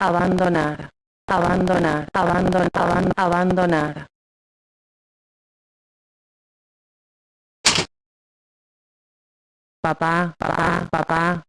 Abandonar. Abandonar. Abandonar. abandonar. Papá, papá, papá.